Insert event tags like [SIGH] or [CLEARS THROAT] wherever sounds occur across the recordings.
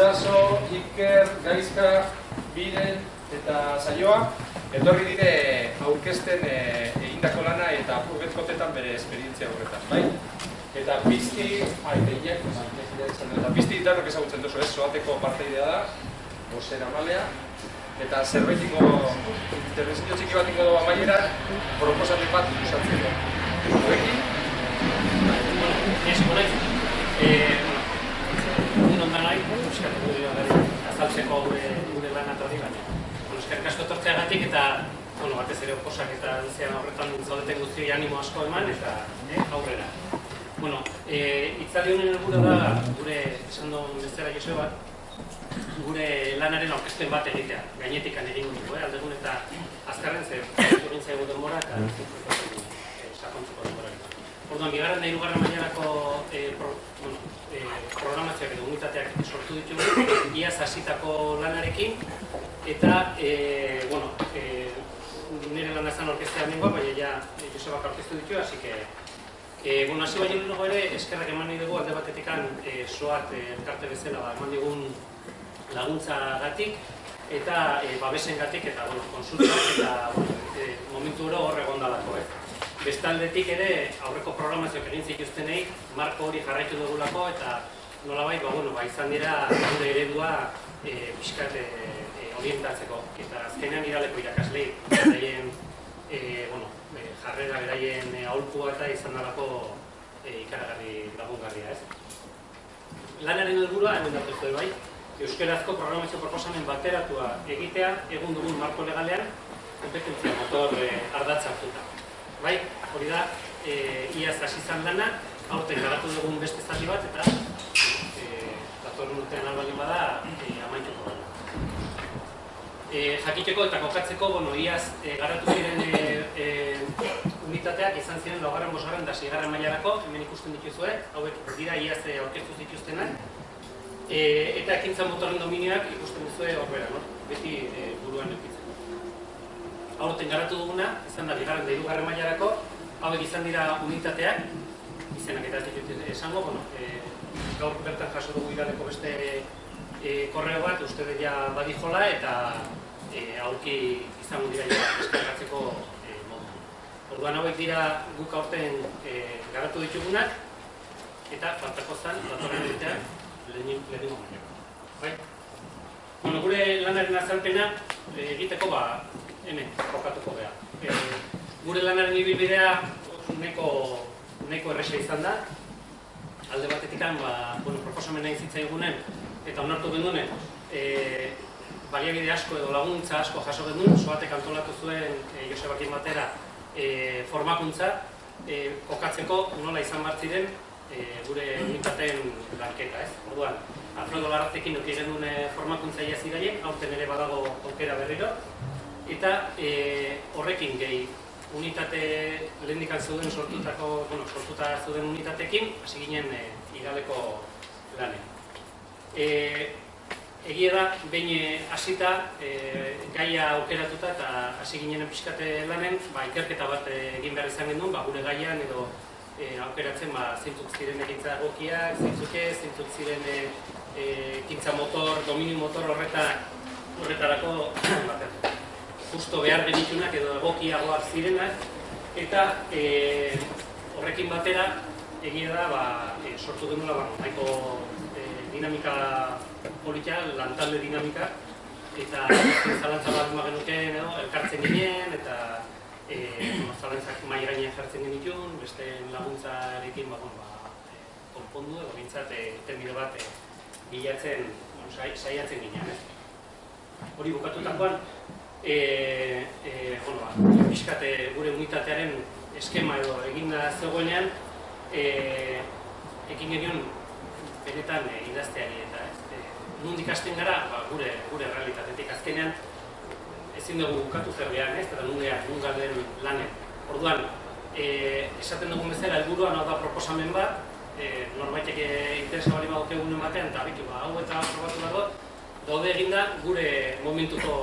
Itxaso, Iker, Gaizka, Biren eta Saioa etorri dire aurkezten e, egindako lana eta apurretkotetan bere esperientzia horretan, bai? Eta pizti, aiteiak, eta pizti ditarrok ezagutzen duzu ez, soateko parteidea da, bosera malea, eta zerbait ingo, intervenzio txiki bat ingo doa maiera, proposatik bat usatzen du. Horrekin? Ez, horrekin. Eh, egun ondan nahi, euskatu gari, azaltzeko gure, gure lan atorri baina. Bueno, eskerrik asko etortzeagatik eta bueno, batez ere oposak eta zean horretan zaudeten guztioi animo asko eman eta eh, aurrera. Bueno, eh, itzali honen helburu da gure esan duen bezala Joseba, gure lanaren aurkezpen bat egitea, gainetik egin dugu, eh, aldegun eta azkarren zer, egin zaigu denbora eta eh, sakontzuko denbora. Orduan, bigarren da irugarren mailarako eh, pro, bueno, eh, programazioak edo unitateak sortu ditugu, iaz hasitako lanarekin, eta, eh, bueno, eh, nire lan ezan orkestea nengoa, baina ja Josebak orkestu ditu, así que E, bueno, hasi baino lehenago ere, eskerrak eman nahi dugu alde batetikan e, soat e, elkarte bezala ba, eman digun laguntza gatik eta e, babesen gatik eta bueno, konsultak eta bueno, e, momentu oro hor egon dalako. Eh. Bestaldetik ere aurreko programazioak egin zituztenei marko hori jarraitu dugulako eta nolabait ba, bueno, ba, izan dira gure eredua e, pixkat e, orientatzeko. Eta azkenean iraleko irakaslei, beraien e, bueno, e, jarrera beraien e, aholkua eta izan dalako e, ikaragarri lagungarria, ez? Lanaren helburua hemen datu bai, Euskarazko programazio proposamen bateratua egitea egun dugun marko legalean kompetentzia motor e, ardatza hartuta. Bai, hori da, e, iaz hasi izan lana, aurten garatu dugun beste zati bat eta e, datorren urtean albaldin bada e, amaituko da. E, jakiteko eta kokatzeko, bueno, iaz e, garatu ziren e, e, unitateak izan ziren laugarren, bosgarren da zigarren mailarako, hemen ikusten dituzue, hauek dira iaz e, aurkeztu zituztenak, E, eta ekintza motorren dominioak ikusten duzue horbera, no? beti e, buruan eukitzen. Aurten garatu duguna, izan da, bigarren da irugarren mailarako, hauek izan dira unitateak, izenak eta ez esango, bueno, e, gaur bertan jaso dugu iraleko beste e, korreo bat, uste ja badijola, eta e, aurki izango dira ja eskargatzeko e, modu. Orduan hauek dira guk aurten e, garatu ditugunak, eta faltako zan, datorren lehenin lehenengo Bai? Bueno, gure lanaren azalpena eh, egiteko ba hemen jokatuko gea. E, gure lanaren ibilbidea neko neko erresa izan da. Alde batetikan ba, bueno, proposamen egin zitzaigunen eta onartu gendunen e, baliabide asko edo laguntza asko jaso genuen, soatek antolatu zuen e, Josebakin batera e, formakuntza e, kokatzeko nola izan bartziren e, gure unitateen lanketa, ez? Orduan, Alfredo Larratekin nuki genuen e, formakuntza ia ziraien, aurten ere badago aukera berriro, eta e, horrekin gehi unitate lehendikan zeuden sortutako, bueno, sortuta zeuden unitatekin, hasi ginen e, igaleko lanen. E, egia da, behin hasita e, gaia aukeratuta eta hasi ginen pixkate lanen, ba, ikerketa bat egin behar izan genuen, ba, gure gaian edo e, aukeratzen ba, zeintzuk ziren egintza egokiak, zeintzuk ez, zeintzuk ziren e, ekintza motor, dominio motor horretak horretarako [CLEARS THROAT] justo behar genitunak edo egokiagoak zirenak eta e, horrekin batera egia da ba, e, sortu denula ba, nahiko e, dinamika politia, lantalde dinamika eta zalantza bat genuke elkartzen ginen eta eh zalantzak mai gainean jartzen genitun, beste laguntzarekin ba, ba, e, konpondu edo bintzat e, bat e, bilatzen, bueno, saiatzen ginen, ez? Hori bukatutakoan, e, e, bueno, ba, pixkate gure unitatearen eskema edo eginda zegoenean, e, ekin genion benetan e, idazteari eta ez? E, nundik hasten gara, ba, gure, gure realitatetik azkenean, ezin dugu bukatu zerbean, ez, eta nungean, nungalden lanen. Orduan, e, esaten dugun bezala, helburuan hau da proposamen bat, e, norbaitek interesa bali baduk egun batean, eta bitu, ba, hau eta probatu dago, daude eginda gure momentuko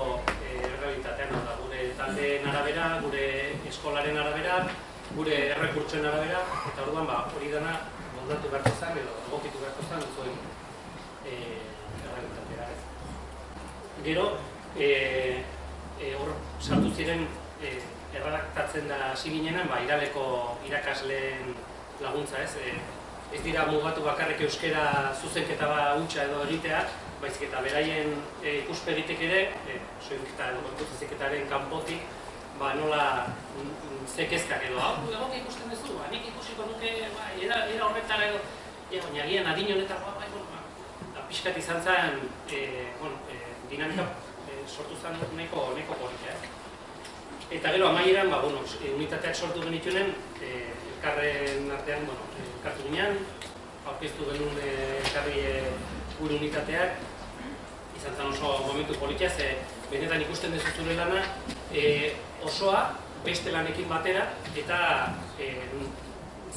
realitatean, da, gure taldeen arabera, gure eskolaren arabera, gure errekurtsoen arabera, eta orduan, ba, hori dana, moldatu beharko zen, edo egokitu beharko zen, zuen e, Gero, e, e, hor sartu ziren e, erradaktatzen da hasi ginenan, ba, iraleko irakasleen laguntza, ez? E, ez dira mugatu bakarrik euskera zuzenketa ba hutsa edo egitea, baizik eta beraien e, ikuspegitek ere, e, soinketa edo gorpuzeziketaren kanpotik, ba, nola mm, mm, zekezkak edo, hau, egon ikusten duzu, ba, nik ikusiko nuke, ba, era, era horretara edo, ja, baina agian adin honetan, ba, bai, ba, ba, pixkat izan zen, e, bueno, e, dinamika e, sortu zen nahiko, nahiko politia, eh? Eta gero amaieran, ba, bueno, unitateak sortu genituenen, e, elkarren artean, bueno, e, elkartu ginean, aurkeztu genuen e, elkarri e, gure unitateak, izan zen oso momentu politia, ze benetan ikusten dezu zure lana, e, osoa beste lanekin batera, eta e,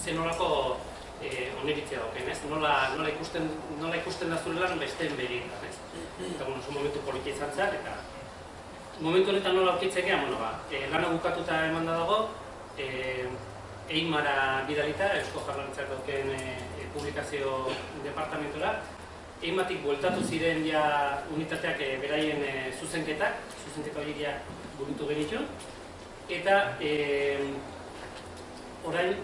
zenolako e, oniritzea doken, ez? Nola, nola, ikusten, nola ikusten da zure lan besteen berietan, ez? Eta, bueno, oso momentu politia izan zen, eta momentu honetan nola aurkitzekea, bueno, ba, e, lana bukatuta eman da dago, e, Eimara bidalita, Eusko Jarlaritzak dauken e, e, publikazio departamentora, Eimatik bueltatu ziren ja unitateak e, beraien e, zuzenketak, zuzenketa horiek ja burutu genitu, eta e, orain,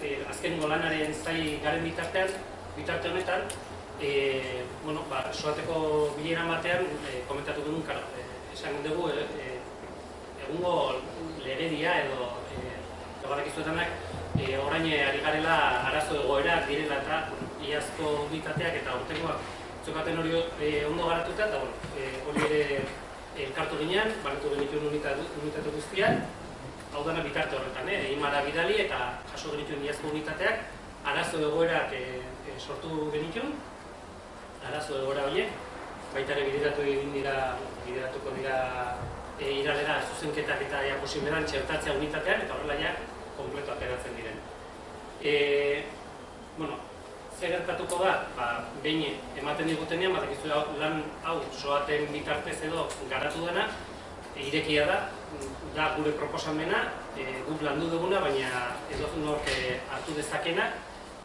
e, azken lanaren zai garen bitartean, bitarte honetan, e, bueno, ba, soateko bilera batean e, komentatu genuen, karo, e, esan dugu, e, e, egungo legedia edo e, egorak izuetanak, e, orain ari garela arazo egoerak direla eta iazko unitateak eta urtekoak zokaten hori e, ondo garatuta, eta bueno, e, hori ere elkartu ginean, barretu genituen unitate, unitate guztiak, hau dana bitarte horretan, eh? imara bidali eta jaso genituen iazko unitateak, arazo egoerak e, e, sortu genituen, arazo egoera horiek, baita ere bideratu egin dira, bideratuko dira e, iralera zuzenketak eta ja posiberan txertatzea unitatean, eta horrela ja, kompleto ateratzen diren. E, bueno, zer gertatuko da, ba, behin ematen digutenean, bat egizu lan hau soaten bitartez edo garatu dena, e, irekia da, da gure proposamena, e, guk landu duguna, baina edo nork e, hartu dezakena,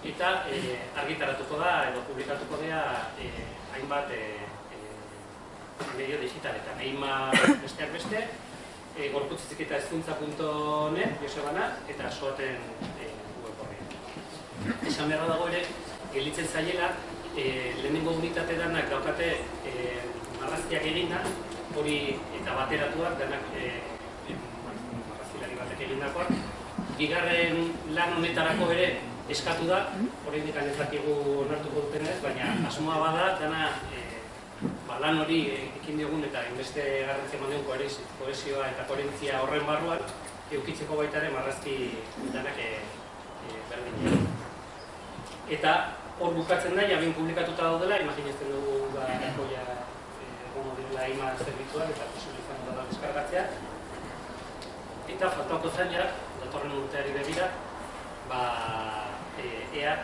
eta e, argitaratuko da edo publikatuko dira e, hainbat e, medio digitaletan. Eima besteak beste, e, gorputzizik eta ezkuntza.net, Josebana, eta soaten e, web horri. Esan beharra dago ere, gelitzen zailela, e, lehenengo unitate danak daukate e, marrazkiak eginda, hori eta bateratuak, danak e, e, marrazkilari batek egindakoak. Bigarren lan honetarako ere eskatu da, hori indikan ez dakigu onartuko dutenez, baina asmoa bada, dana e, ba, lan hori ekin diogun eta inbeste garrantzia eman kohesioa eta koherentzia horren barruan, eukitzeko baita ere marrazki danak e, e, berdin. Eta hor bukatzen da, jabin publikatuta daudela, imaginezten dugu ba, ja, egon direla ima zerbitzuak eta posibilizan da deskargatzea. Eta faltako ja, datorren urteari begira, ba, e, ea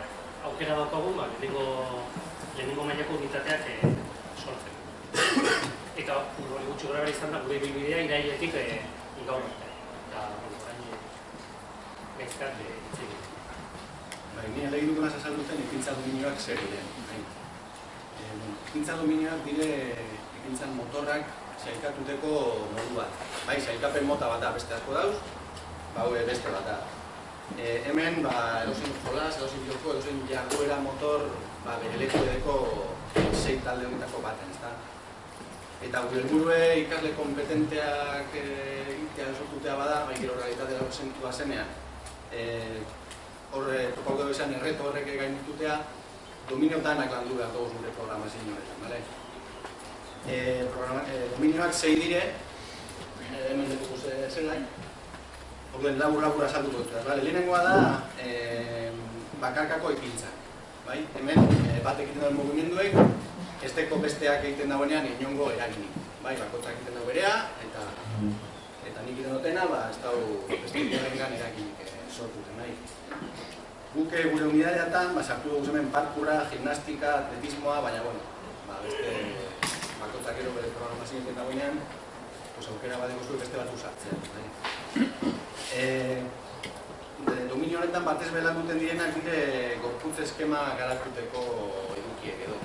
aukera daukagun, ba, lehenengo, lehenengo mailako unitateak e, sortzen. Eta hori gutxi gara izan da, gure bilbidea irailetik e, gaur arte. Eta, orain, gaizkat, e, itzegin. Bai, nire lehi duguna zazalduten ekintza dominioak zer. E, ekintza dominioak dire ekintzan motorrak zailkatuteko modu bat. Bai, zailkapen mota bat da beste asko dauz, ba, beste bat da. E, hemen, ba, edosin jolas, edosin joko, edosin jarduera motor, ba, bere leku edeko zei talde honetako baten, ezta? Eta gure helburue ikasle kompetenteak egitea sortutea bada, bai gero realitatea sentua zenean, e, horre, topauko dugu esan, erreto horrek gain ditutea, dominio danak landu behar dugu gure programazio horretan, bale? E, programa, e, dominioak zei dire, hemen dugu ze, zelai, Orduen labur labur azalduko dut, bale? Lehenengoa da e, bakarkako ekintza, bai? Hemen e, bat egiten duen mugimenduek, ez teko besteak egiten dagoenean inongo eraginik, bai? Bakotzak egiten dago berea, eta eta nik egiten dutena, ba, ez dago beste egiten eraginik e, sortuten, bai? Guk gure unidadeatan, ba, sartu dugu hemen parkura, gimnastika, atletismoa, baina, bueno, ba, beste bakotzak ero bere programazio egiten dagoenean, pues, aukera bat dugu beste bat usatzen. Bai? E, dominio honetan batez belan duten direnak dire gorputz eskema garatuteko edukiek edo.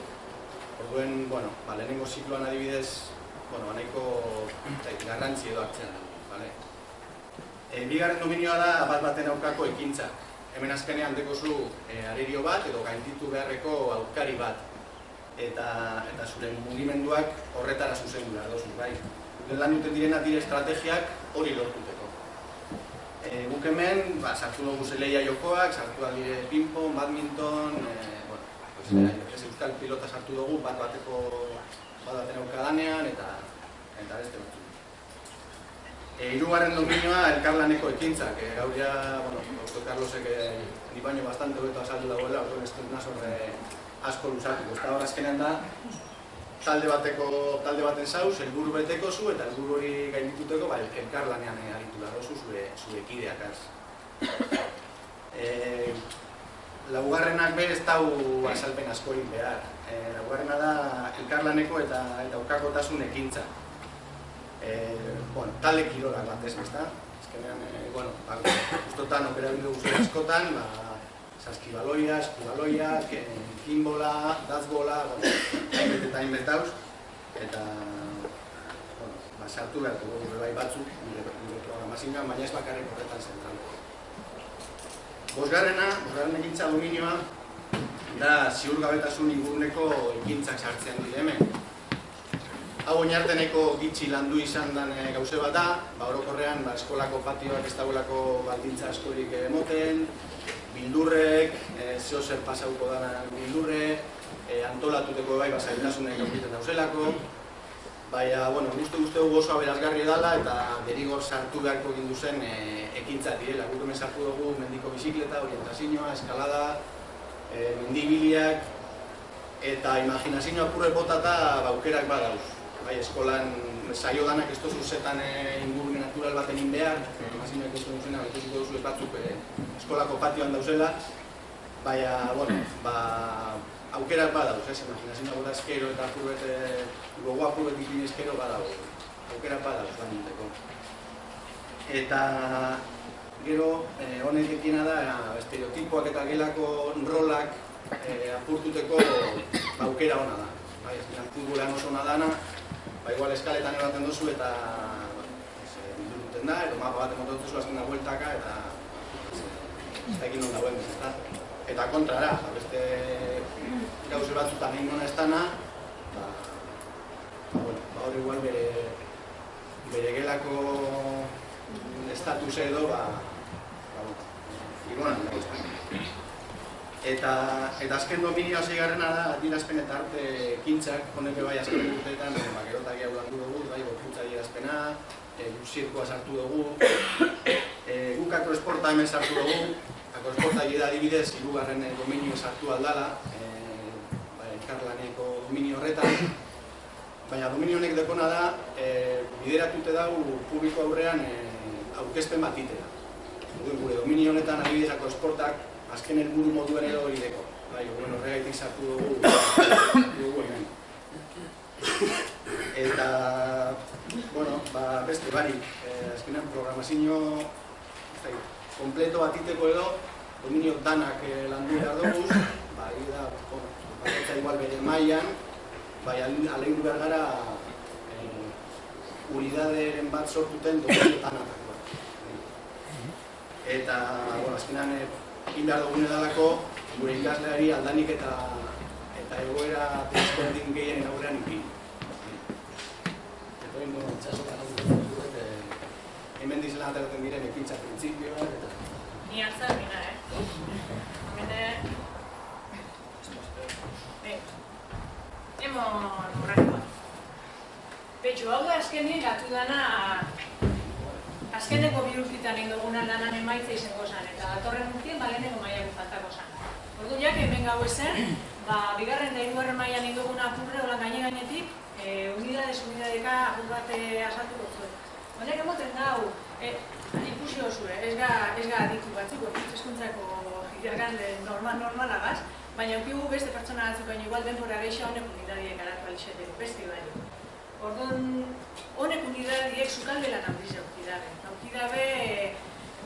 Orduen, bueno, ba, lehenengo zikloan adibidez bueno, nahiko zait, garrantzi edo hartzen dugu, bale? E, bigarren dominioa da bat baten aurkako ekintza. Hemen azkenean dekozu e, arerio bat edo gainditu beharreko aurkari bat. Eta, eta zure mugimenduak horretara zuzendu behar dozu, bai? Lan duten direna dire estrategiak hori lortuteko. E, guk hemen, ba, sartu dugu zeleia jokoak, sartu da dire ping-pong, badminton, e, mm. ez euskal pilota sartu dugu, bat bateko bat baten aurka danean, eta, eta beste batzuk. E, irugarren dominioa elkarlaneko ekintzak, e, gaur ja, bueno, Dr. Carlosek e, ni baino bastante hobeto azaldu dagoela, orduan ez dut nazor e, asko lusatu. Eta hor azkenean da, talde bateko talde baten zauz, helburu beteko zu eta helburu hori gaindituteko ba, elkarlanean e, aritu da dozu zure, zure kideak az. E, laugarrenak be ez dau azalpen askorik behar. E, laugarrena da elkarlaneko eta, eta aurkakotasun ekintza eh, bueno, talde kirolak bat ez, ezta? Ezkenean, eh, bueno, ba, justotan operabildu guzti askotan, ba, saskibaloia, eskubaloia, kinbola, dazbola, hainbet eta hainbet dauz, eta, bueno, ba, sartu behar bai batzuk, nire, programazioan, baina ez bakarrik horretan zentral. Bosgarrena, bosgarren ekintza dominioa, da ziurgabetasun ingurneko ekintzak sartzean dire hemen. Hau oinarteneko gitxi landu izan den e, gauze bat da, ba, orokorrean ba, eskolako patioak ez dagoelako baldintza askorik emoten, bildurrek, e, zeo zer pasauko dana bildurre, e, antolatuteko bai basaitasunek aurkiten dauzelako, Baina, bueno, guztu guztu oso aberazgarri dela eta derigor sartu beharko gindu zen e, ekintza direla. Guk hemen sartu dugu mendiko bizikleta, orientazioa, eskalada, e, mendibiliak, eta imaginazioa apurre botata baukerak badauz bai, eskolan saio danak ez tozu zetan e, ingurune natural bat egin behar, emazinoek ez duzena, ez duzu ez batzuk e, eskolako patioan dauzela, baina, bueno, ba, aukerak badauz, ez, imaginazioa gota eskero eta apurbet, e, gogo apurbet ikin eskero badauz, aukerak badauz, da ninteko. Eta, gero, e, honek ekina da, estereotipoak eta gelako rolak e, apurtuteko aukera ona da. Bai, ez futbolean oso ona dana, ba, igual eskaletan ebaten duzu eta bildu duten da, edo mapa bat emoten duzu azken da bueltaka eta ez da ekin non dagoen ez Eta kontrara, ba, beste gauze batzutan egin gona ez dana, ba, ba, bueno, ba, hori igual bere, bere gelako estatus edo, ba, ba, ez Eta, eta azken dominioa zeigarrena da, adierazpen eta arte kintzak, honek bai azken urteetan, eh, makerotak jau landu dugu, bai, gorkuntza adierazpena, e, zirkoa sartu dugu, e, guk esporta hemen sartu dugu, esporta da adibidez, irugarren dominio sartu aldala, e, bai, elkarlaneko dominio horretan, baina dominio honek dekona da, e, bideratute dau publiko aurrean e, aurkezpen bat itera. Gure dominio honetan adibidez esportak, azken helburu moduen edo hori deko. Bai, bueno, horregaitik sartu dugu, dugu hemen. Eta, bueno, ba, beste barik, eh, azkenean programazio zai, kompleto bat iteko edo, dominio danak eh, landu behar dugu, ba, da, bueno, baketza igual bere mailan, bai, alein behar gara eh, unidaderen bat sortuten dominio danak. Eta, bueno, azkenean, eh, egin behar dugun edalako gure ikasleari aldanik eta eta egoera desberdin gehien aurrean ikin. Eta txaso gara dut, hemen dizela ateratzen diren ekintza printzipioa eta... Ni hartzak dira, eh? Hemen Eh, emon urrakoa. Petxu, hau da azkenin gatu dana azkeneko bi urtitan lanan emaitza izango zen, eta datorren urtien ba lehenengo maiak faltako zen. Ordu jak, hemen gau ezen, ba, bigarren da irugarren maian egin duguna apurre hola gaine gainetik, e, unidades, unidadeka apur bat asatu zuen. Honek emoten dau, e, ikusi eh? ez ga, ez ga aditu batzuk, eskuntzako normal, normala gaz, baina ukigu beste pertsona batzuk, baina igual denbora geisha honek unidadiek garatu alixeteko, beste bai. Orduan, honek unidadiek sukalde lan handiz eukidabe. Eukidabe,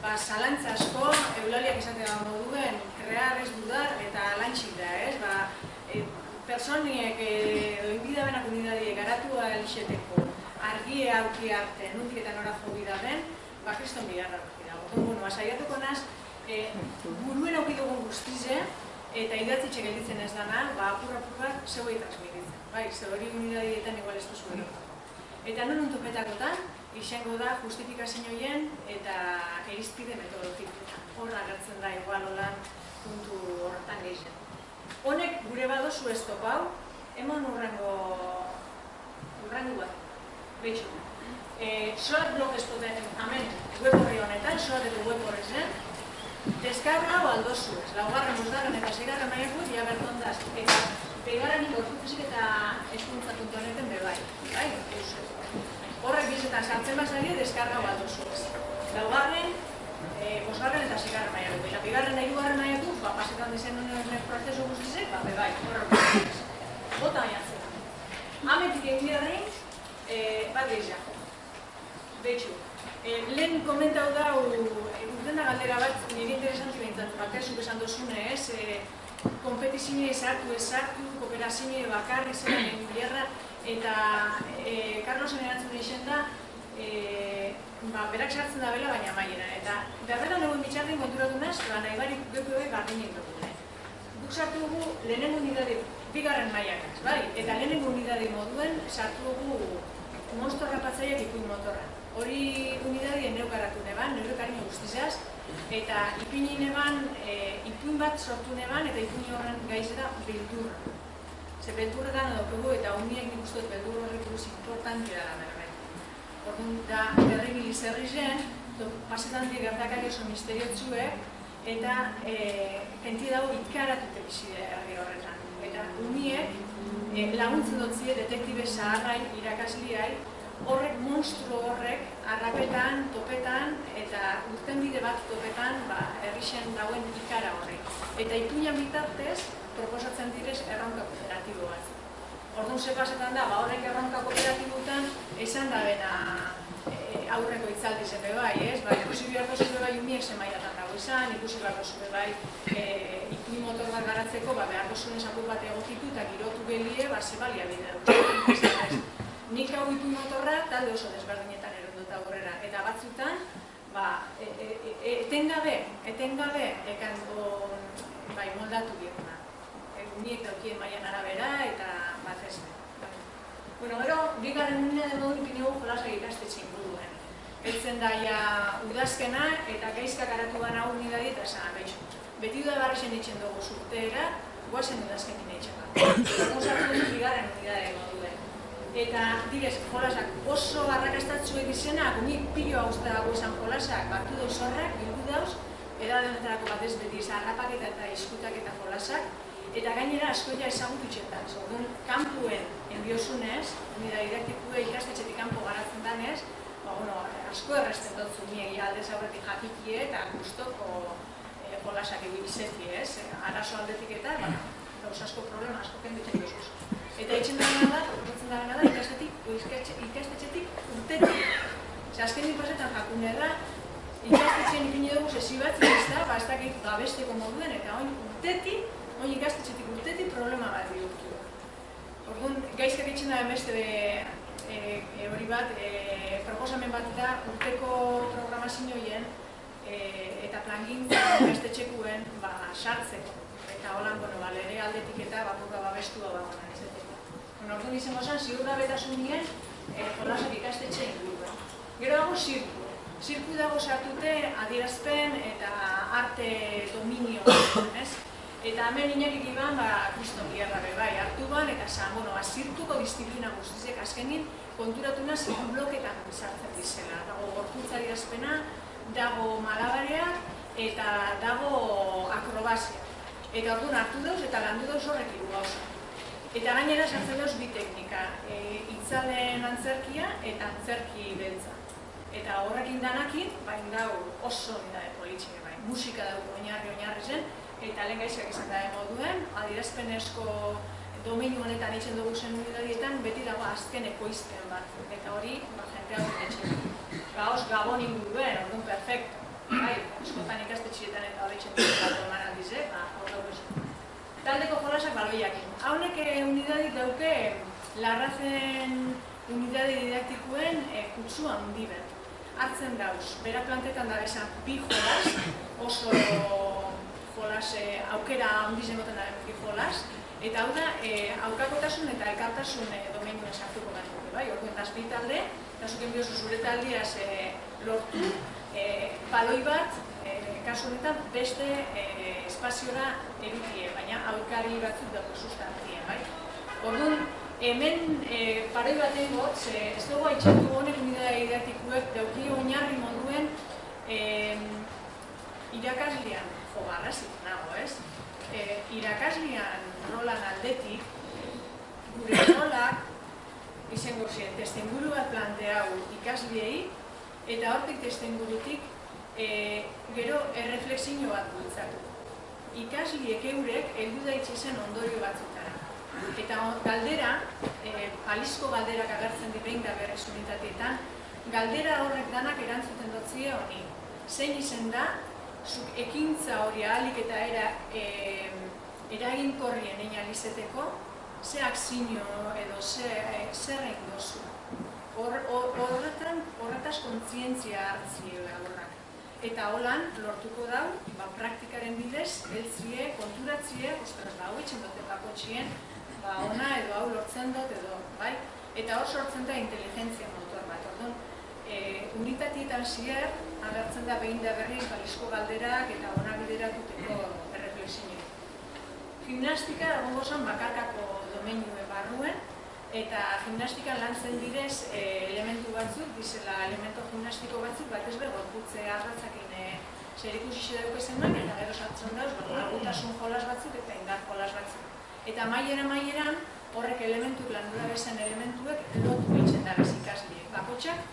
ba, salantza asko, eulaliak izatea moduen, krear ez dudar eta lantxik da, ez? Ba, e, personiek edo inbidabenak unidadiek garatu alixeteko argie auki arte, nuntik eta nora jo bida den, ba, kriston biharra duki dago. Bueno, asaiatuko naz, e, buruen auki dugun guztize, eta idatzitxe gelditzen ez dana, ba, apur apur bat, zeuei transmititzen. Bai, ze hori unidadietan igual ez duzu Eta non untupetakotan, izango da justifikazioen eta erizpide metodologikoetan. Horra agertzen da igual holan puntu horretan gehien. Honek gure badozu ez topau, eman urrengo behitxu. E, soat blog espoten, amen, web horri honetan, soat edo web horri zen, aldozu ez, laugarren, bosgarren eta segarren maiaku, ja bertondaz, eta pegarren ingortuzik eta eskuntza.neten bebai, bai, horrek bizetan sartzen bazari duzu ez. Laugarren, e, bosgarren eta zigarren maiatu. Eta bigarren da hirugarren maiatu, ba, pasetan dizen honen prozesu guztizek, ba, bebai, horrek ez. Bota baiatzen. Hametik egin e, bat gehiago. Betxu, e, lehen komentau da, urtena galdera bat, nire interesanti behintzat, bakaizuk esan dozune, ez, e, kompetizioa esartu, esartu, kooperazioa bakarri zen, gerra, eta e, Carlosen erantzun dixen da, e, ba, berak sartzen da bela, baina maiena. Eta berbetan egun bitxarren konturatu naz, ba, nahi barik geku ebe gardinik dugu. Guk sartu dugu lehenengo unidade, bigarren maiakaz, bai? Eta lehenengo unidade moduen sartu dugu monstro rapatzaiak ikuin motorra. Hori unidadien neukaratu neban, neukarino guztizaz, eta ipini neban, e, ipuin bat sortu neban, eta ipini horren gaizera bildurra. Ze beldurretan daukagu eta uniek nik uste beldur horrek buruz importantia da berbet. Orduan da berribili zerri zen, pasetan di gertakari oso misteriotzuek, eta e, kenti dago ikaratute bizide herri horretan. Eta uniek laguntzen dutzie detektibe zaharrai irakasliai, horrek monstru horrek arrapetan, topetan eta urten bide bat topetan ba, errixen dauen ikara horrek. Eta ipuñan bitartez, proposatzen direz erronka kooperatibo bat. Orduan ze pasetan da, ba horrek erronka kooperatiboetan esan da bena aurreko itzaldi zen bai, ez? Ba, ikusi behar dozu bai umiek zenbaiatan dago izan, ikusi behar dozu bai e, ikui motor bat garatzeko, ba, behar dozu nesapur bat egokitu eta girotu belie, ba, ze balia bidea. Nik hau ikui motorra talde oso desberdinetan erondut aurrera, eta batzutan, ba, e, e, e, etengabe, etengabe, ekan bai, moldatu bieguna uniek daukien maian arabera eta bat ez. Bueno, gero, bigarren unidea den modu ipinegu jolasak ikastetxe inguruen. Eltzen daia udazkena eta gaizka garatu gana unidadi eta esan abeizu. Beti da barrexen ditzen dugu zurteera, guazen udazken dine itxaka. Gozatu dut bigarren unidade moduen. Eta, direz, jolasak oso barrakastatzu egizena, unik pilo hau dago esan jolasak, batu dauz horrek, bildu dauz, edadenetarako bat ez beti, zarrapaketa eta iskutak eta jolasak, Eta gainera asko ja ezagutu txetan. Orduan, kampuen enbiosunez, nida didaktikoa ikastetxetik kanpo garatzen danez, ba, bueno, asko erresten dut zumiegi aldez aurretik jakikie eta guztoko e, eh, jolasak egin bizeti, ez? Arazo aldetik eta, ba, gauz asko problema, asko kenditzen duzuz. Eta itxen dara da, urtzen dara da, ikastetxetik, ikastetxetik urtetik. Zer, azken pasetan jakunera, ikastetxean ipini dugu sesi bat, ez da, ba, ez dakit gabesteko moduen, eta oin urtetik, hori ikastetxetik urtetik problema bat bihurtu. Orduan, gaizkak itxen da beste e, e, hori bat, e, proposamen bat da urteko programazioen e, eta plangin [COUGHS] ikastetxekuen ba, sartzeko. Eta holan, bueno, ba, lere aldetik eta bakoka babestua ba, ba, izeteko. Bueno, orduan izango zen, ziur da betasunien e, jolasak ikastetxe inguruen. Gero dago zirku. Zirku dago sartute adierazpen eta arte dominio, ez? Eta hemen inarik iban, ba, kristo bierra bai, hartu ban, eta esan, bueno, azirtuko disiplina guztizek, azkenin, konturatu nahi ziru bloketan sartzen dizela. Dago gorkuntzari azpena, dago malabarea, eta dago akrobazia. Eta orduan hartu dauz, eta landu dauz horrek iru gauza. Eta gainera sartzen dauz bi teknika, e, itzalen antzerkia eta antzerki beltza. Eta horrekin danakin, bain dau oso de politxe, bai, musika dago oinarri oinarri zen, eta lehen gaizak izan da moduen, adirazpenezko domeinu honetan itxen dugu zen unidadietan, beti dago azken ekoizpen bat, eta hori, ba, jente hau etxe. Gauz, gabon inguruen, orduan perfecto. Bai, eskotan ikastetxietan eta hori txen dugu bat eman aldize, ba, hor dugu Taldeko jolasak balbiak. Haunek unidadik dauke, larrazen unidade didaktikoen e, kutsu handi bat. Hartzen dauz, bera plantetan da bezan bi jolas, oso jolas, e, aukera handiz emoten da jolas, eta hau da, e, aukakotasun eta elkartasun e, domeinuen sartuko da. Bai, orduan, azpi talde, eta zuken biozu zure taldiaz e, lortu, e, baloi bat, e, kasu honetan, beste e, espaziora erutie, baina aurkari batzuk dago sustantzien, bai? Orduan, hemen e, paroi bat egot, ze ez dugu haitxatu honek unidea didaktikuek dauki oinarri moduen e, irakaslean, jo, barrazik nago, ez? E, irakaslean rolan aldetik, gure rolak, izango ziren, testenguru bat planteau ikasliei, eta hortik testengurutik e, gero erreflexio bat bultzatu. Ikasliek eurek heldu daitxe zen ondorio batzutara. Eta galdera, e, palizko galderak agertzen dipein da berrez unitateetan, galdera horrek danak erantzuten dutzie honi. Zein izen da, zuk ekintza hori ahalik eta era, e, eraginkorrien egin alizeteko, ze akzinio edo ze, zer egin dozu. Horretan, horretaz kontzientzia hartzie horrak. Eta holan, lortuko dau, ba, praktikaren bidez, eltzie, konturatzie, ostras, ba, hau itxen dute bakotxien, ba, ona edo hau lortzen dut edo, bai? Eta hor sortzen da inteligentzia orduan, e, unitatietan zier, agertzen da behin da berriz, balizko galderak eta ona bideratuteko erreflexio. Gimnastika egongo zen bakarkako domenue barruen, eta gimnastika lantzen direz e, elementu batzuk, dizela elemento gimnastiko batzuk, bat ez gorputze arratzakin e, zer ikusi zenbak, eta gero sartzen dauz, agutasun jolas batzuk eta indar jolas batzuk. Eta maiera maieran, horrek elementu landura bezen elementuek lotu egiten da bez ikasliek. Bakotxak,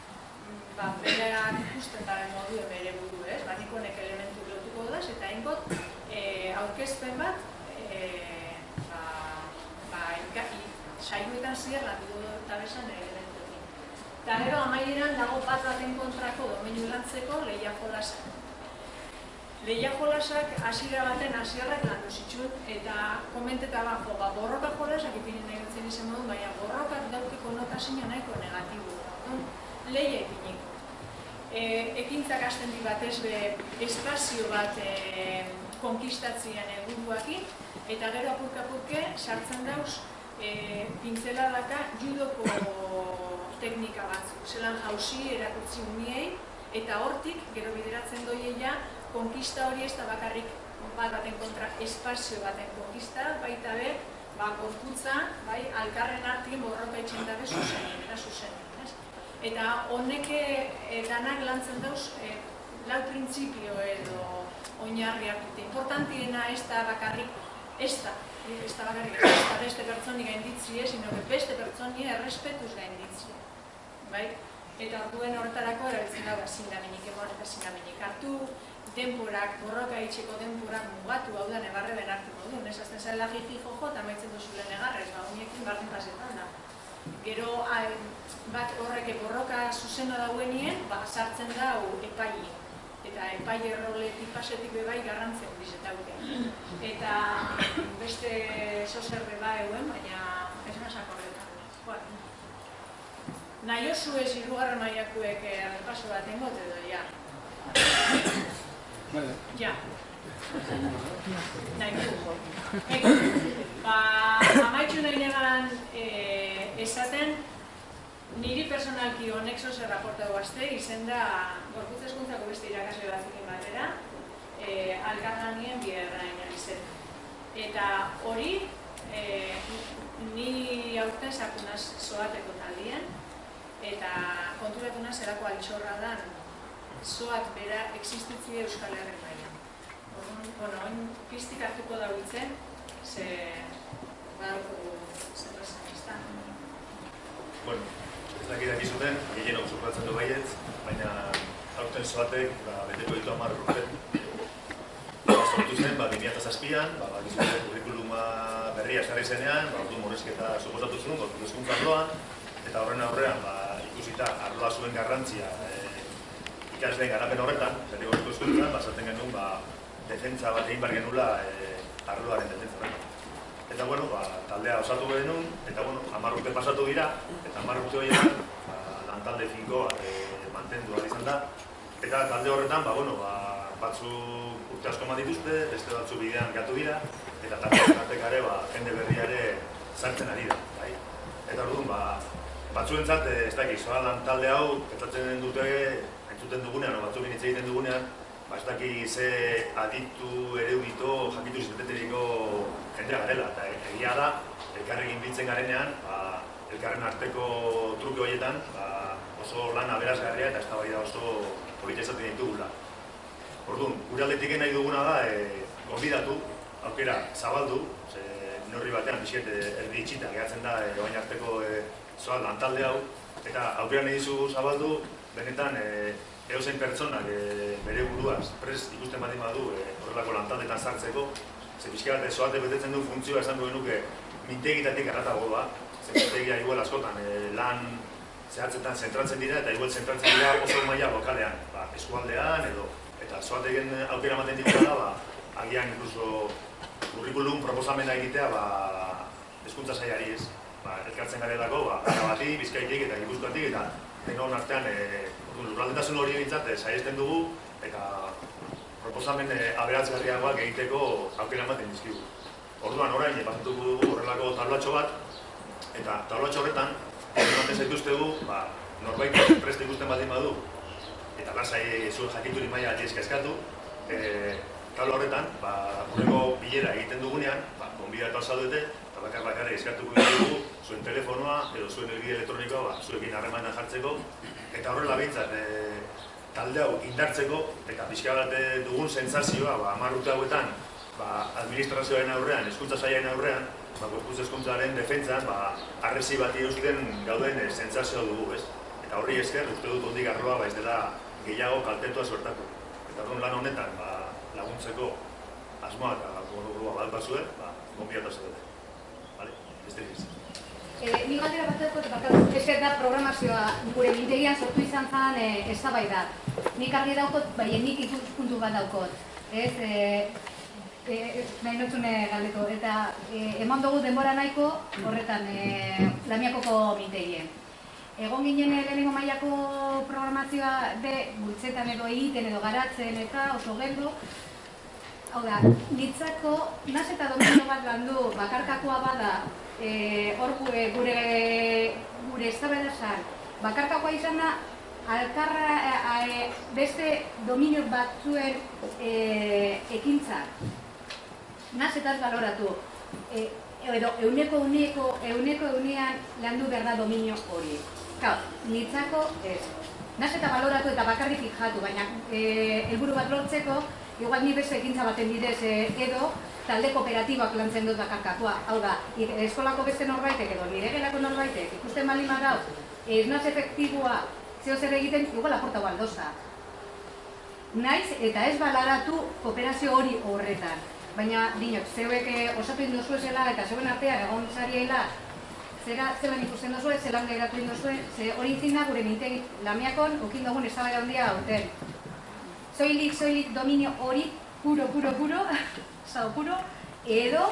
ba, bereak ikusten da modu bere buru, ez? Batik honek elementu lotuko daz, eta ingot, e, aurkezpen bat, e, saioetan zier landu eta besan elementuekin. Eta gero amaieran dago bat baten kontrako domeinu lantzeko lehia jolasak. Lehia jolasak hasiera baten hasierrak landu zituen eta komenteta bajo, ba, borroka jolasak ipinen nahi dutzen izan baina borrokak dauki konotazio nahiko negatibo. Lehia ipiniko. E, ekintzak hasten di bat ez be espazio bat e, konkistatzien eguruakin, eta gero apurka-apurke sartzen dauz e, pintzela daka judoko teknika batzuk. Zelan hausi erakutsi uniei, eta hortik, gero bideratzen doieia, konkista hori ez da bakarrik bat baten kontra espazio baten konkista, baita be, ba, gorputza, bai, alkarren artien borroka itxen dabe zuzenien, eta zuzenien, ez? Eta honek danak lantzen dauz, e, lau printzipio edo oinarriak dute. Importantiena ez da bakarrik, ez da, ez da bakarrik ez da beste pertsoni gainditzie, sino que beste pertsoni errespetuz gainditzie. Bai? Eta orduen horretarako erabiltzen da zindaminik, emor eta zindaminik hartu, denporak, borroka itxeko denporak mugatu, hau da, negarre ben hartu modu. Nesazten zen lagi jojo eta maitzen duzu lehen negarrez, ba, uniekin bardin pasetan da. Gero, bat horrek borroka zuzena dauenien, ba, sartzen da epaile eta epai erroletik pasetik bebai garrantzen dizetauke. Eta beste zozer beba euen, baina ez nasak horretan. Bueno. Nahi oso ez irugarren maiakuek errepaso bat engot edo, ja. Ja. Nahi du. Ba, amaitxu nahi negan eh, esaten, Niri personalki honek zoze raporta guazte, izen da gorputz eskuntzako beste irakasle batzukin batera, e, alkarlanien bierrain izen. Eta hori, e, ni aurten sakunaz zoateko taldien, eta konturatu naz erako altxorra da zoat bera existitzi Euskal Herren baina. Bueno, oin piztik hartuko dauditzen, ze badauko zerrezan izan. Bueno, ez dakit daki zuten, gehien hau supratzen du baietz, baina aurten zoatek, ba, beteko ditu amar urte. Ba, sortu zen, ba, 2008an, ba, ba, gizute, kurikuluma berria eskarri zenean, ba, ordu morezketa suposatu zuen, gortu eskuntza arloan, eta horren aurrean, ba, ikusita, arloa zuen garrantzia e, ikasleen garapen horretan, zerri gortu eskuntza, ba, zaten genuen, ba, defentza bat egin bar genula e, arloaren defentza horretan. Eta, bueno, ba, taldea osatu genuen, eta, bueno, hamar urte pasatu dira, eta hamar urte horietan, ba, lantalde finko e, mantendu ahal izan da. Eta talde horretan, ba, bueno, ba, batzu urte asko dituzte, beste batzu bidean gatu dira, eta talde artekare, ba, jende berriare sartzen ari da. Bai? Eta orduan, ba, batzuentzat, eh, ez dakit, zoa lan talde hau, pentsatzen dute, entzuten dugunean, o batzuekin hitz egiten dugunean, ba, ez dakit ze aditu, erudito, jakitu izateteriko jendea garela. Eta egia da, elkarrekin biltzen garenean, ba, elkarren arteko truke horietan, ba, oso lan aberazgarria eta eztabaida oso polita izaten ditugula. Orduan, gure aldetik nahi duguna da, e, gonbidatu, aukera zabaldu, ze neurri batean pixet erdi itxita gehatzen da e, oain arteko e, zoal lantalde hau, eta aukera nahi dizu zabaldu, benetan e, eozein pertsonak e, bere buruaz, prest ikusten badi badu e, horrelako lantaldetan sartzeko, ze pixka bat zoate betetzen du funtzioa esan duen nuke mintegitatik erratago da, ze mintegia igual askotan e, lan zehatzetan zentratzen dira eta igual zentratzen dira oso maila lokalean, ba, eskualdean edo eta zoate egin aukera ematen dira da, ba, agian incluso curriculum proposamena egitea ba, eskuntza saiari ez. Ba, elkartzen garelako, ba, bati, bizkaitik eta gipuzkoatik eta denon artean e, lurraldetasun hori egintzat e, saiesten dugu eta proposamen e, aberatzgarriagoak egiteko aukera ematen dizkigu. Orduan orain, pasatuko dugu horrelako tablatxo bat, eta tablatxo horretan, ematen zaituztegu, ba, norbait prest ikusten baldin badu, eta lasai zuen jakituri maila aldiz eskatu, e, tabla horretan, ba, gureko bilera egiten dugunean, ba, konbidatu azaldete, eta bakar bakarrik eskatuko dugu, zuen telefonoa edo zuen elbide elektronikoa, ba, zuekin harremanan jartzeko, eta horrela behintzat, e, talde hau indartzeko, eta pixka bat dugun sentsazioa, ba, hamar urte hauetan, ba, administrazioaren aurrean, hezkuntza saiaren aurrean, ba, gorputz hezkuntzaren defentsan, ba, arresi bati eusten gauden e, sentsazioa dugu, ez? Eta horri esker, uste dut ondik arroa, ba, ez dela gehiago kaltetua suertako. Eta horren lan honetan, ba, laguntzeko asmoa eta gorua bat bazuen, ba, gombiatu dute. Vale? Beste. E, ni galdera bat dut, bakat, ez da programazioa gure mintegian sortu izan zen e, eztabaida. Nik argi daukot, bai, nik ikuspuntu bat daukot. Ez, e, e, nahi notzune galdeko, eta e, eman dugu denbora nahiko horretan e, lamiakoko mintegien. Egon ginen lehenengo mailako programazioa de bultzetan edo egiten edo garatzen eta oso geldo. Hau da, nitzako, naz eta domino bat landu bakarkakoa bada, e, hor gure, gure, gure eztabaidasan, bakarkakoa izan da, alkarra e, beste dominio batzuen e, ekintzak nazetaz baloratu. E, edo, euneko euneko, euneko eunean landu behar da dominio hori. Kau, nitzako ez. Nazeta baloratu eta bakarrik jatu, baina e, helburu bat lortzeko, igual ni beste ekintza baten bidez e, edo, talde kooperatibak lantzen dut bakarkakoa. Hau da, eskolako beste norbaitek edo nire gelako norbaitek, ikusten bali magau, ez naz efektibua zeo zer egiten, igual aporta baldoza. Naiz eta ez balaratu kooperazio hori horretan. Baina, dinot, zeuek eh, osatu indozu zela eta zeuen artean egon zariela zera zelan ikusten duzu, zelan gairatu indozu, ze hori intzin da gure mintegi lamiakon, okin dugun ez da handia hauten. Zoilik, zoilik dominio hori, puro, puro, puro, [LAUGHS] zau puro, edo,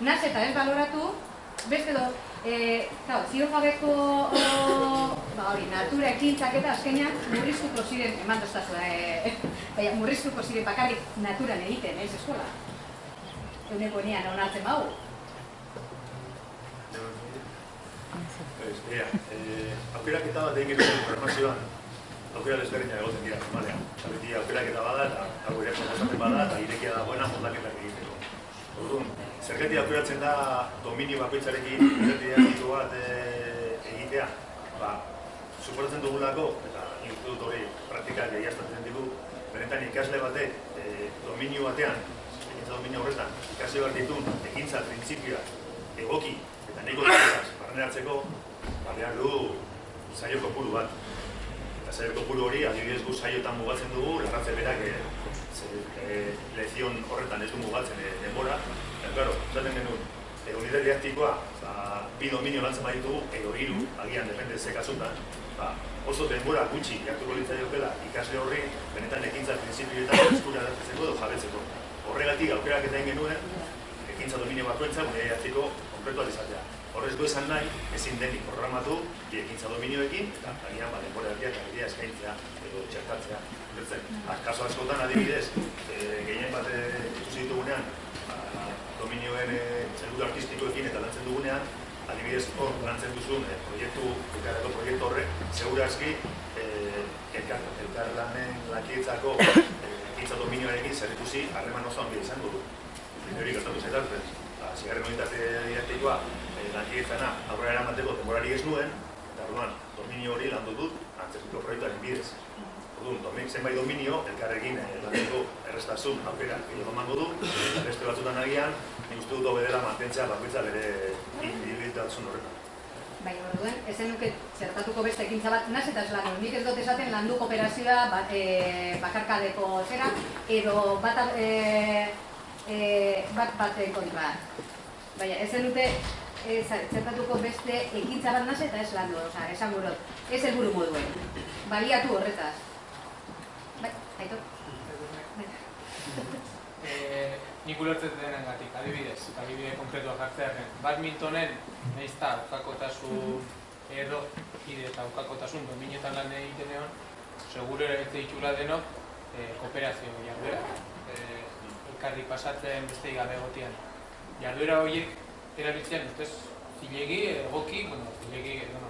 naz eta ez baloratu, beste do, e, zau, zio jabeko, [COUGHS] ba hori, natura ekintzak eta azkenean murriztuko ziren, eman doztazu, e, [LAUGHS] baina murriztuko ziren bakarrik naturan egiten, ez eskola euneko nean onartzen bau. Ea, eh, aukerak eta bat egin duen programazioan, aukera desberdina egoten dira, normalean. Beti aukerak eta bada eta hau ere proposatzen bada eta irekia dagoena moldaketak egiteko. Orduan, zergeti aukeratzen da dominio bakoitzarekin identitate bat e, egitea, ba, suporatzen dugulako, eta institut hori praktikak egiaztatzen ditu, benetan ikasle batek e, dominio batean eta dominio horretan ikasi behar ditun ekintza printzipioa egoki eta nahiko dutaz barneratzeko ba, behar du saio kopuru bat. Saio kopuru hori adibidez gu saiotan mugatzen dugu, larratze berak e, e, lezion horretan ez du mugatzen e, denbora. Eta, claro, zaten genuen, e, unitate didaktikoa ba, bi dominio lantzen baditugu, edo hiru, agian depende ze kasutan, ba, oso denbora gutxi jartuko litzaiokela ikasle horri benetan ekintza printzipioetan eskura edo jabetzeko horregatik aukerak eta genuen, ekintza dominio bakoitza gure jatziko konkretu izatea. Horrez du esan nahi, ezin denik programatu bi ekintza dominioekin, eta agian ba, denbora erdia eta erdia eskaintzea edo txertatzea. Ulertzen, ah, kaso askotan adibidez, e, gehien bat eh, ikusi ditugunean, ba, dominioen e, helburu artistikoekin eta lantzen dugunean, adibidez hor lantzen duzun e, proiektu, elkarreko proiektu horrek, segurazki e, elkar, elkar lanen lakietzako ekintza dominioarekin zer ikusi harreman oso handia izango du. Hori gertatu zaitartzen, ba, zigarren unitate didaktikoa, e, lankietzana aurrera eramateko denborari ez nuen, eta orduan, dominio hori landu dut, antzerkiko proiektuaren bidez. Orduan, domin, zenbait dominio, elkarrekin e, lantzeko errestasun aukera gehiago emango du, beste batzutan agian, nik uste dut hobe dela mantentzea bakoitza bere individualtasun horretan. Bai, orduen, ezen nuke zertatuko beste ekintza bat, naz eta eslanu, nik ez dut esaten landu kooperazioa bat, e, bakarkadeko zera, edo bat, e, e, bat baten kontra. Baina, ezen dute e, zertatuko beste ekintza bat naz eta ez landu, oza, esan gurot, ez helburu moduen. Baliatu horretaz. Bai, aitor. [LAUGHS] Eh, nik ulertzen denen gatik, adibidez, adibide konkretua jartzearen. Badmintonen, nahiz eta aukakotasun edo ide eta aukakotasun dominetan lan egiten egon, seguro ere ez ditula denok eh, kooperazio jarduera. Eh, elkarri pasatzen beste gabe egotian. Jarduera horiek erabiltzen, ustez, zilegi, egoki, bueno, zilegi, bueno,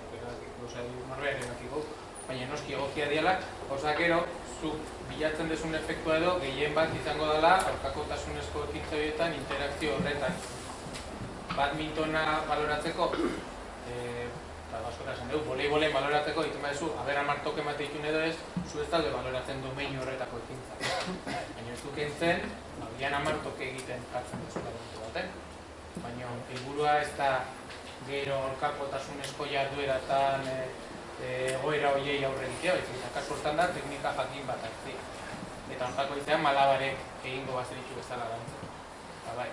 gauza norbean egokiko, baina noski egokia diala, gauza gero, zu bilatzen desun efektua edo gehien bat izango dela aurkakotasunezko ekintza horietan interakzio horretan. Badmintona baloratzeko, e, ba, baskora esan dugu, voleibolen baloratzeko, egiten badezu, aber amartok emate ditun edo ez, zu ez talde baloratzen domeinu horretako ekintza. Baina ez duk entzen, ba, amartok egiten da momentu baten. Baina helburua ez da gero aurkakotasunezko jardueratan e, egoera horiei aurre egitea, baizik eta kasu hortan da teknika jakin bat hartzi. Eta hortako izan malabarek egingo bazeritu bezala dantzen. Ba bai,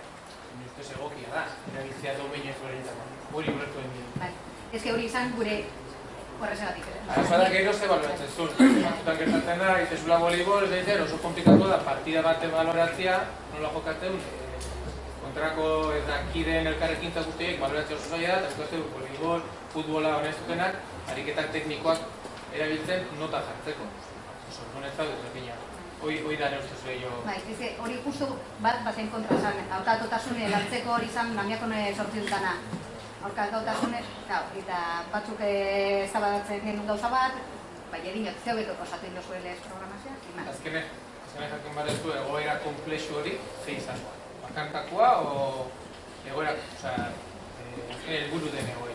ni ustez egokia da, erabiltzea domeinu ezberdinetako. Hori ulertu egin. Bai, ez que hori izan gure horrezagatik. Arazoa da gero ze baloratzen zuen. Batzutan gertatzen da, itezula voleibol, ez da, oso komplikatu da, partida bate baloratzea, nola jokatzen, e, kontrako ez da, kideen elkarrekin eta guztiek baloratzea oso zaila da, eta ez du, voleibol, futbola honestukenak, ariketak teknikoak erabiltzen nota jartzeko. Sortun ez da, desberdina. Hoi, hoi da neuste zuen jo. Bai, ez hori justu bat baten kontra zan, aurkatotasune lantzeko hori zan namiakone sortzi dutana. Aurkatotasune, gau, eta batzuk ezabadatzen genuen gauza bat, bai edin zeu beto osatu indozu lez programazioa, iman. Azkene, jakin barezu egoera komplexu hori, ze izan. Bakarkakoa o egoera, osea, eh, azkene helburu den egoera.